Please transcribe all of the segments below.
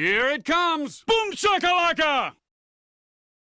Here it comes! Boom shakalaka!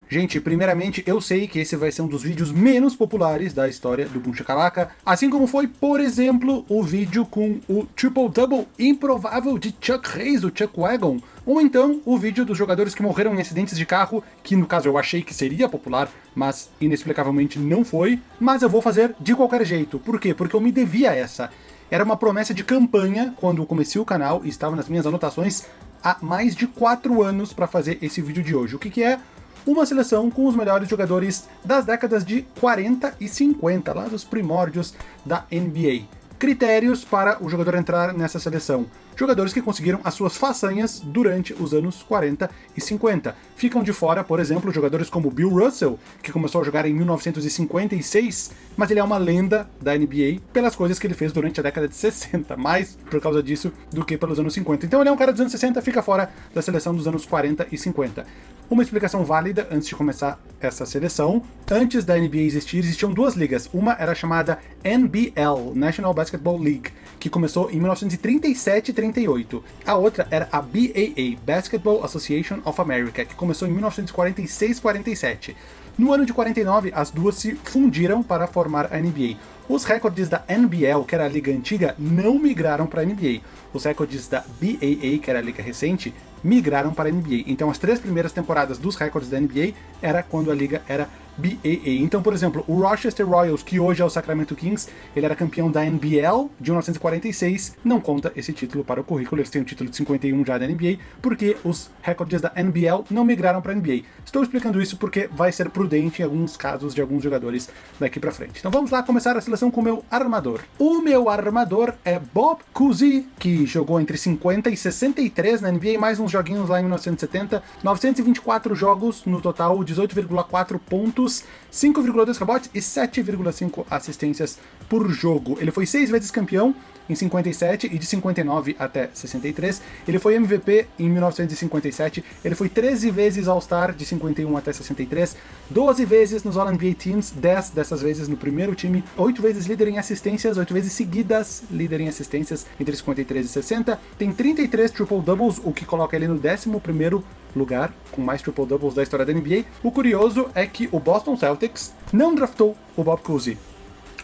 Gente, primeiramente, eu sei que esse vai ser um dos vídeos menos populares da história do Boom Shakalaka, assim como foi, por exemplo, o vídeo com o Triple Double improvável de Chuck Hayes, do Chuck Wagon, ou então o vídeo dos jogadores que morreram em acidentes de carro, que no caso eu achei que seria popular, mas inexplicavelmente não foi, mas eu vou fazer de qualquer jeito. Por quê? Porque eu me devia a essa. Era uma promessa de campanha quando comecei o canal e estava nas minhas anotações há mais de 4 anos para fazer esse vídeo de hoje. O que, que é? uma seleção com os melhores jogadores das décadas de 40 e 50, lá dos primórdios da NBA. Critérios para o jogador entrar nessa seleção jogadores que conseguiram as suas façanhas durante os anos 40 e 50. Ficam de fora, por exemplo, jogadores como Bill Russell, que começou a jogar em 1956, mas ele é uma lenda da NBA pelas coisas que ele fez durante a década de 60, mais por causa disso do que pelos anos 50. Então ele é um cara dos anos 60, fica fora da seleção dos anos 40 e 50. Uma explicação válida antes de começar essa seleção. Antes da NBA existir, existiam duas ligas. Uma era chamada NBL, National Basketball League, que começou em 1937 e 38. A outra era a BAA, Basketball Association of America, que começou em 1946-47. No ano de 49, as duas se fundiram para formar a NBA. Os recordes da NBL, que era a liga antiga, não migraram para a NBA. Os recordes da BAA, que era a liga recente, migraram para a NBA. Então as três primeiras temporadas dos recordes da NBA era quando a liga era BAA. Então, por exemplo, o Rochester Royals, que hoje é o Sacramento Kings, ele era campeão da NBL de 1946, não conta esse título para o currículo, eles têm o título de 51 já da NBA, porque os recordes da NBL não migraram para a NBA. Estou explicando isso porque vai ser prudente em alguns casos de alguns jogadores daqui para frente. Então vamos lá começar a seleção com o meu armador. O meu armador é Bob Cousy, que jogou entre 50 e 63 na NBA, mais uns joguinhos lá em 1970, 924 jogos no total, 18,4 pontos pontos, 5,2 rebotes e 7,5 assistências por jogo. Ele foi seis vezes campeão em 57 e de 59 até 63. Ele foi MVP em 1957, ele foi 13 vezes All-Star de 51 até 63, 12 vezes nos All-NBA Teams, 10 dessas vezes no primeiro time, 8 vezes líder em assistências, 8 vezes seguidas líder em assistências entre 53 e 60, tem 33 triple-doubles, o que coloca ele no 11º lugar com mais triple-doubles da história da NBA. O curioso é que o Boston Celtics não draftou o Bob Cousy.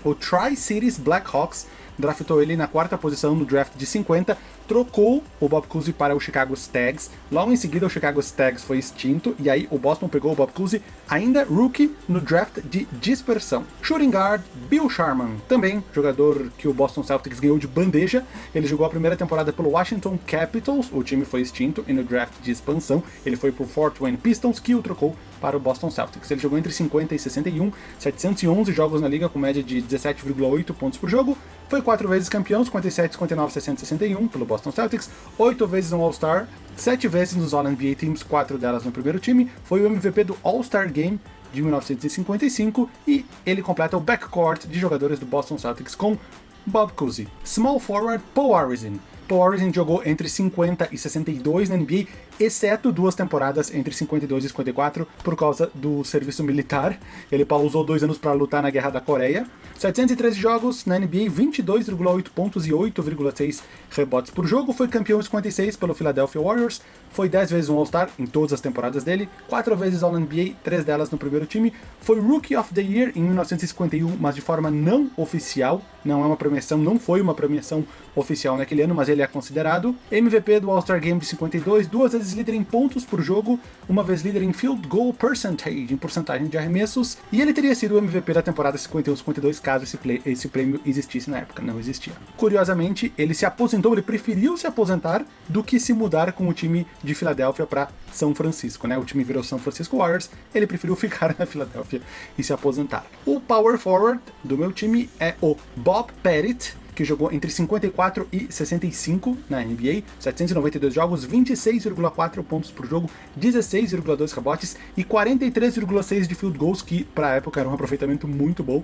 O Tri-Cities Blackhawks draftou ele na quarta posição no draft de 50, trocou o Bob Cousy para o Chicago Stags, logo em seguida o Chicago Stags foi extinto, e aí o Boston pegou o Bob Cousy, ainda rookie, no draft de dispersão. Shooting guard, Bill Sharman, também jogador que o Boston Celtics ganhou de bandeja, ele jogou a primeira temporada pelo Washington Capitals, o time foi extinto, e no draft de expansão ele foi pro Fort Wayne Pistons, que o trocou para o Boston Celtics. Ele jogou entre 50 e 61, 711 jogos na liga com média de 17,8 pontos por jogo, foi quatro vezes campeão, 57, 59, 60, 61 pelo Boston Celtics, oito vezes no All-Star, sete vezes nos All-NBA Teams, quatro delas no primeiro time, foi o MVP do All-Star Game de 1955 e ele completa o backcourt de jogadores do Boston Celtics com Bob Cousy. Small forward Paul Arizin. Paul Arizin jogou entre 50 e 62 na NBA, exceto duas temporadas entre 52 e 54 por causa do serviço militar. Ele pausou dois anos para lutar na Guerra da Coreia. 713 jogos na NBA, 22,8 pontos e 8,6 rebotes por jogo. Foi campeão em 56 pelo Philadelphia Warriors. Foi 10 vezes um All-Star em todas as temporadas dele, 4 vezes All-NBA, 3 delas no primeiro time. Foi Rookie of the Year em 1951, mas de forma não oficial. Não é uma premiação, não foi uma premiação oficial naquele ano, mas ele é considerado. MVP do All-Star Game de 52, duas vezes líder em pontos por jogo, uma vez líder em Field Goal Percentage, em porcentagem de arremessos, e ele teria sido o MVP da temporada 51-52 caso esse, play, esse prêmio existisse na época, não existia. Curiosamente, ele se aposentou, ele preferiu se aposentar do que se mudar com o time de Filadélfia para São Francisco, né? O time virou São Francisco Warriors, ele preferiu ficar na Filadélfia e se aposentar. O power forward do meu time é o Bob Pettit, que jogou entre 54 e 65 na NBA, 792 jogos, 26,4 pontos por jogo, 16,2 rebotes e 43,6 de field goals, que para a época era um aproveitamento muito bom.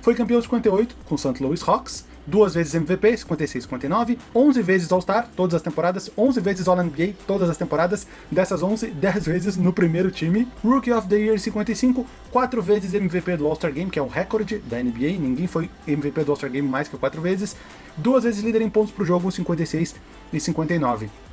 Foi campeão de 58 com St. Louis Hawks, duas vezes MVP, 56 59, 11 vezes All-Star, todas as temporadas, 11 vezes All-NBA, todas as temporadas, dessas 11, 10 vezes no primeiro time, Rookie of the Year 55, 4 vezes MVP do All-Star Game, que é o recorde da NBA, ninguém foi MVP do All-Star Game mais que 4 vezes, duas vezes líder em pontos por jogo, 56 e 59.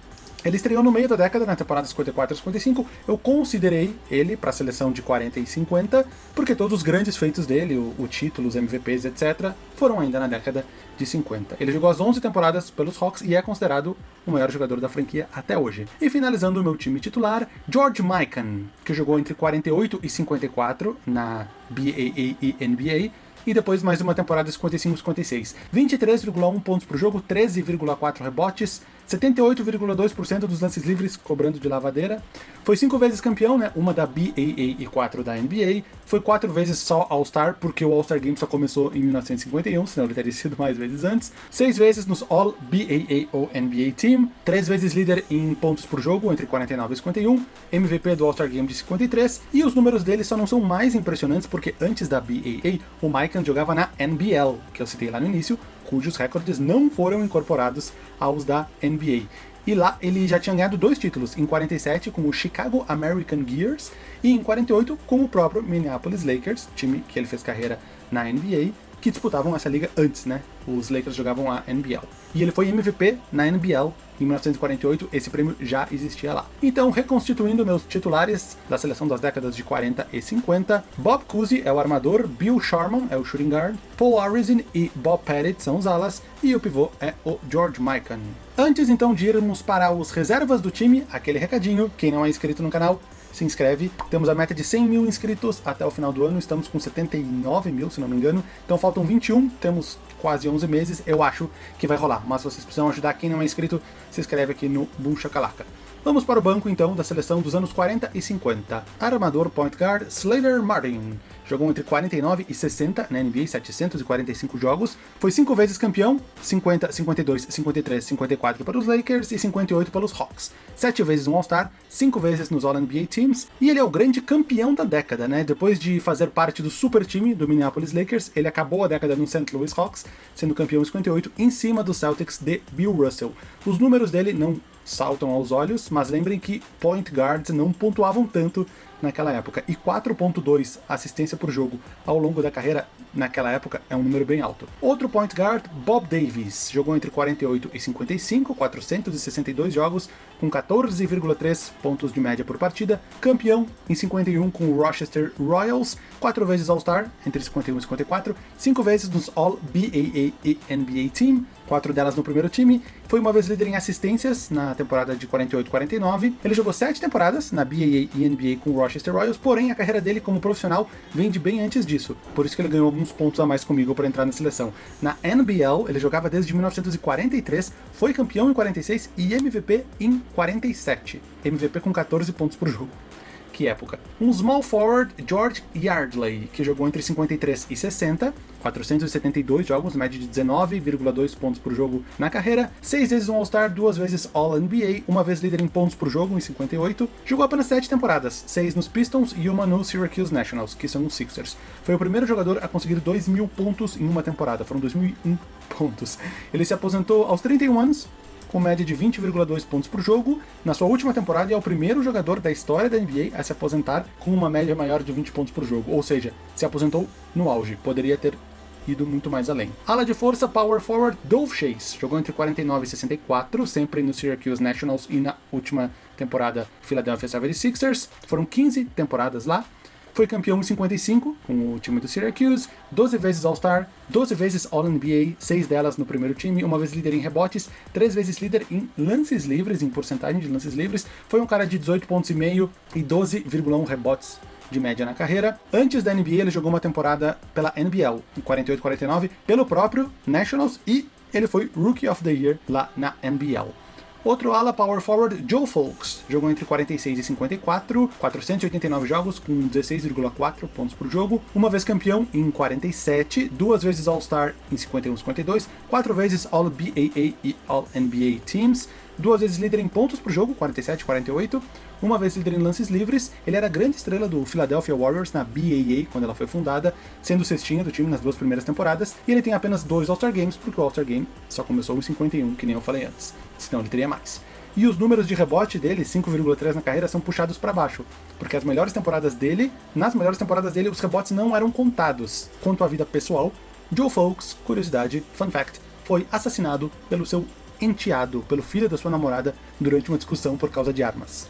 Ele estreou no meio da década, na temporada 54 e 55. Eu considerei ele para a seleção de 40 e 50, porque todos os grandes feitos dele, o, o título, os MVPs, etc., foram ainda na década de 50. Ele jogou as 11 temporadas pelos Hawks e é considerado o maior jogador da franquia até hoje. E finalizando o meu time titular, George Mikan, que jogou entre 48 e 54 na BAA e NBA, e depois mais uma temporada 55-56. 23,1 pontos por jogo, 13,4 rebotes, 78,2% dos lances livres cobrando de lavadeira. Foi cinco vezes campeão, né? Uma da BAA e quatro da NBA. Foi quatro vezes só All-Star, porque o All-Star Game só começou em 1951, senão ele teria sido mais vezes antes. Seis vezes nos All-BAA ou NBA Team. Três vezes líder em pontos por jogo, entre 49 e 51. MVP do All-Star Game de 53. E os números dele só não são mais impressionantes, porque antes da BAA, o Mikan jogava na NBL, que eu citei lá no início, cujos recordes não foram incorporados aos da NBA. E lá ele já tinha ganhado dois títulos, em 47 com o Chicago American Gears e em 48 com o próprio Minneapolis Lakers, time que ele fez carreira na NBA, que disputavam essa liga antes, né? Os Lakers jogavam a NBL. E ele foi MVP na NBL em 1948, esse prêmio já existia lá. Então, reconstituindo meus titulares da seleção das décadas de 40 e 50, Bob Cousy é o armador, Bill Sharman é o shooting guard, Paul Arizin e Bob Pettit são os alas, e o pivô é o George Mikan. Antes então de irmos para os reservas do time, aquele recadinho, quem não é inscrito no canal, se inscreve. Temos a meta de 100 mil inscritos até o final do ano, estamos com 79 mil, se não me engano. Então faltam 21, temos quase 11 meses, eu acho que vai rolar. Mas vocês precisam ajudar, quem não é inscrito, se inscreve aqui no Boom Shakalaka. Vamos para o banco então da seleção dos anos 40 e 50. Armador point guard Slater Martin. Jogou entre 49 e 60 na NBA, 745 jogos. Foi cinco vezes campeão, 50, 52, 53, 54 para os Lakers e 58 pelos Hawks. Sete vezes um All-Star, cinco vezes nos All-NBA Teams, e ele é o grande campeão da década, né? Depois de fazer parte do super time do Minneapolis Lakers, ele acabou a década no St. Louis Hawks, sendo campeão em 58, em cima do Celtics de Bill Russell. Os números dele não saltam aos olhos, mas lembrem que point guards não pontuavam tanto naquela época. E 4.2 assistência por jogo ao longo da carreira naquela época é um número bem alto. Outro point guard, Bob Davis, jogou entre 48 e 55, 462 jogos, com 14,3 pontos de média por partida, campeão em 51 com o Rochester Royals, quatro vezes All-Star entre 51 e 54, cinco vezes nos All-BAA e NBA Team, quatro delas no primeiro time, foi uma vez líder em assistências na temporada de 48-49. Ele jogou sete temporadas na BAA e NBA com o Rochester Royals, porém a carreira dele como profissional vem de bem antes disso, por isso que ele ganhou alguns pontos a mais comigo para entrar na seleção. Na NBL, ele jogava desde 1943, foi campeão em 46 e MVP em 47. MVP com 14 pontos por jogo que época? Um small forward, George Yardley, que jogou entre 53 e 60, 472 jogos, média de 19,2 pontos por jogo na carreira, seis vezes um All-Star, duas vezes All-NBA, uma vez líder em pontos por jogo em 58, jogou apenas sete temporadas, seis nos Pistons e uma no Syracuse Nationals, que são os Sixers. Foi o primeiro jogador a conseguir 2 mil pontos em uma temporada, foram 2.001 pontos. Ele se aposentou aos 31 anos, com média de 20,2 pontos por jogo. Na sua última temporada é o primeiro jogador da história da NBA a se aposentar com uma média maior de 20 pontos por jogo, ou seja, se aposentou no auge, poderia ter ido muito mais além. Ala de força, power forward, Dolph Chase, jogou entre 49 e 64, sempre no Syracuse Nationals e na última temporada Philadelphia 76ers, foram 15 temporadas lá, foi campeão em 55 com o time do Syracuse, 12 vezes All-Star, 12 vezes All-NBA, 6 delas no primeiro time, uma vez líder em rebotes, 3 vezes líder em lances livres, em porcentagem de lances livres. Foi um cara de 18 pontos e meio e 12,1 rebotes de média na carreira. Antes da NBA, ele jogou uma temporada pela NBL, em 48-49, pelo próprio Nationals e ele foi Rookie of the Year lá na NBL. Outro ala power forward, Joe Folks, jogou entre 46 e 54, 489 jogos com 16,4 pontos por jogo, uma vez campeão em 47, duas vezes All-Star em 51 e 52, quatro vezes All-BAA e All-NBA Teams, duas vezes líder em pontos por jogo, 47 e 48, uma vez líder em lances livres, ele era a grande estrela do Philadelphia Warriors na BAA quando ela foi fundada, sendo cestinha do time nas duas primeiras temporadas, e ele tem apenas dois All-Star Games, porque o All-Star Game só começou em 51, que nem eu falei antes, senão ele teria mais. E os números de rebote dele, 5,3 na carreira, são puxados para baixo, porque as melhores temporadas dele, nas melhores temporadas dele, os rebotes não eram contados. Quanto à vida pessoal, Joe Folks, curiosidade, fun fact, foi assassinado pelo seu enteado pelo filho da sua namorada durante uma discussão por causa de armas.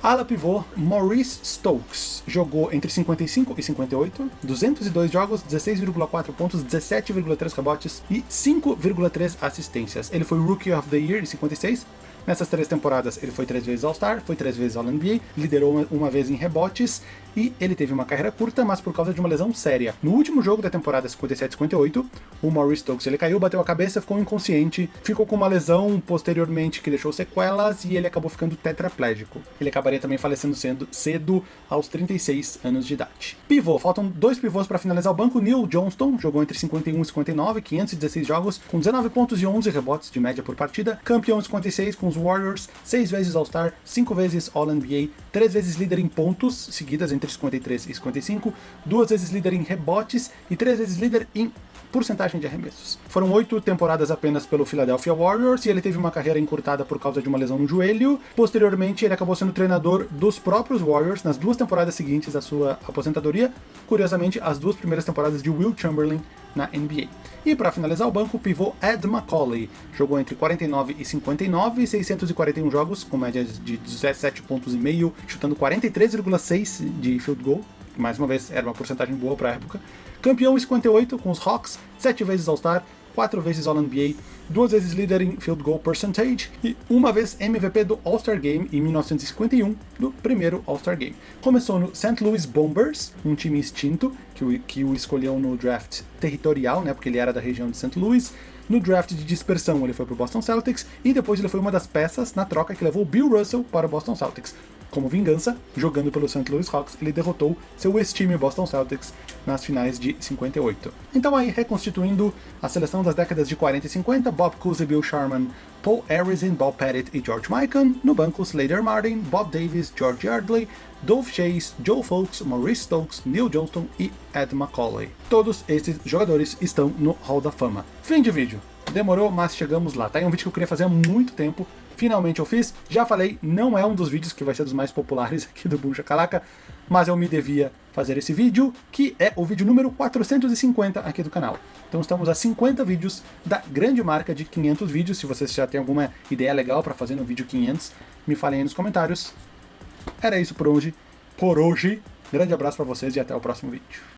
Ala pivô Maurice Stokes jogou entre 55 e 58, 202 jogos, 16,4 pontos, 17,3 rebotes e 5,3 assistências. Ele foi Rookie of the Year em 56, Nessas três temporadas, ele foi três vezes All-Star, foi três vezes All-NBA, liderou uma, uma, vez em rebotes, e ele teve uma carreira curta, mas por causa de uma lesão séria. No último jogo da temporada 57-58, o Maurice Stokes ele caiu, bateu a cabeça, ficou inconsciente, ficou com uma lesão posteriormente que deixou sequelas, e ele acabou ficando tetraplégico. Ele acabaria também falecendo cedo, cedo aos 36 anos de idade. Pivô, faltam dois pivôs para finalizar o banco. Neil Johnston jogou entre 51 e 59, 516 jogos, com 19 pontos e 11 rebotes de média por partida, campeão 56 com os Warriors, seis vezes All-Star, cinco vezes All-NBA, três vezes líder em pontos, seguidas entre 53 e 55, duas vezes líder em rebotes e três vezes líder em porcentagem de arremessos. Foram oito temporadas apenas pelo Philadelphia Warriors e ele teve uma carreira encurtada por causa de uma lesão no joelho. Posteriormente, ele acabou sendo treinador dos próprios Warriors nas duas temporadas seguintes à sua aposentadoria. Curiosamente, as duas primeiras temporadas de Will Chamberlain na NBA. E para finalizar o banco, o pivô Ed Macaulay jogou entre 49 e 59, 641 jogos, com médias de 17 pontos e meio, chutando 43,6 de field goal. Mais uma vez, era uma porcentagem boa para a época. Campeão em 58 com os Hawks, 7 vezes All-Star, 4 vezes All-NBA, duas vezes líder em field goal percentage e uma vez MVP do All-Star Game em 1951, do primeiro All-Star Game. Começou no St. Louis Bombers, um time extinto, que o, que o escolheu no draft territorial, né, porque ele era da região de St. Louis. No draft de dispersão ele foi para o Boston Celtics e depois ele foi uma das peças na troca que levou Bill Russell para o Boston Celtics. Como vingança, jogando pelo St. Louis Hawks, ele derrotou seu ex-time Boston Celtics nas finais de 58. Então aí, reconstituindo a seleção das décadas de 40 e 50, Bob Cousy, Bill Sharman, Paul Arizin, Bob Pettit e George Mikan, no banco Slater Martin, Bob Davis, George Yardley, Dove Chase, Joe Folks, Maurice Stokes, Neil Johnston e Ed Macaulay. Todos esses jogadores estão no Hall da Fama. Fim de vídeo. Demorou, mas chegamos lá. Tá aí um vídeo que eu queria fazer há muito tempo, finalmente eu fiz. Já falei, não é um dos vídeos que vai ser dos mais populares aqui do Boom Calaca, mas eu me devia fazer esse vídeo, que é o vídeo número 450 aqui do canal. Então estamos a 50 vídeos da grande marca de 500 vídeos. Se vocês já têm alguma ideia legal para fazer no vídeo 500, me falem aí nos comentários. Era isso por hoje. Por hoje. Grande abraço para vocês e até o próximo vídeo.